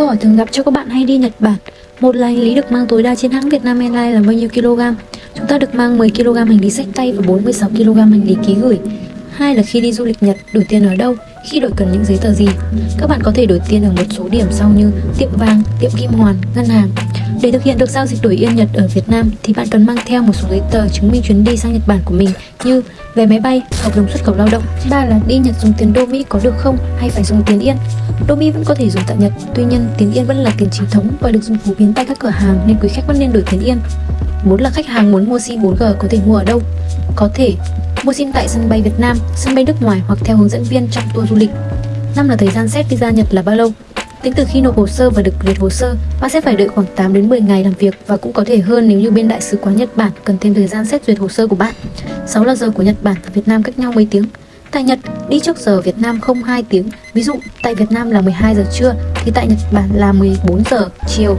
câu hỏi thường gặp cho các bạn hay đi Nhật Bản. Một là hành lý được mang tối đa trên hãng Vietnam Airlines là bao nhiêu kg? Chúng ta được mang 10 kg hành lý sách tay và 46 kg hành lý ký gửi. Hai là khi đi du lịch Nhật, đổi tiền ở đâu, khi đổi cần những giấy tờ gì? Các bạn có thể đổi tiền ở một số điểm sau như tiệm vàng, tiệm kim hoàn, ngân hàng để thực hiện được giao dịch đổi yên Nhật ở Việt Nam thì bạn cần mang theo một số giấy tờ chứng minh chuyến đi sang Nhật Bản của mình như vé máy bay, hợp đồng xuất khẩu lao động. Ba là đi Nhật dùng tiền đô Mỹ có được không hay phải dùng tiền yên? Đô Mỹ vẫn có thể dùng tại Nhật, tuy nhiên tiền yên vẫn là tiền chính thống và được dùng phổ biến tại các cửa hàng nên quý khách vẫn nên đổi tiền yên. Bốn là khách hàng muốn mua SIM 4G có thể mua ở đâu? Có thể mua SIM tại sân bay Việt Nam, sân bay nước ngoài hoặc theo hướng dẫn viên trong tour du lịch. Năm là thời gian xét visa Nhật là bao lâu? Tính từ khi nộp hồ sơ và được duyệt hồ sơ, bạn sẽ phải đợi khoảng 8 đến 10 ngày làm việc và cũng có thể hơn nếu như bên đại sứ quán Nhật Bản cần thêm thời gian xét duyệt hồ sơ của bạn. 6 là giờ của Nhật Bản và Việt Nam cách nhau mấy tiếng. Tại Nhật, đi trước giờ Việt Nam không 2 tiếng. Ví dụ, tại Việt Nam là 12 giờ trưa thì tại Nhật Bản là 14 giờ chiều.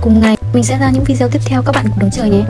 Cùng ngày, mình sẽ ra những video tiếp theo các bạn cùng đón chờ nhé.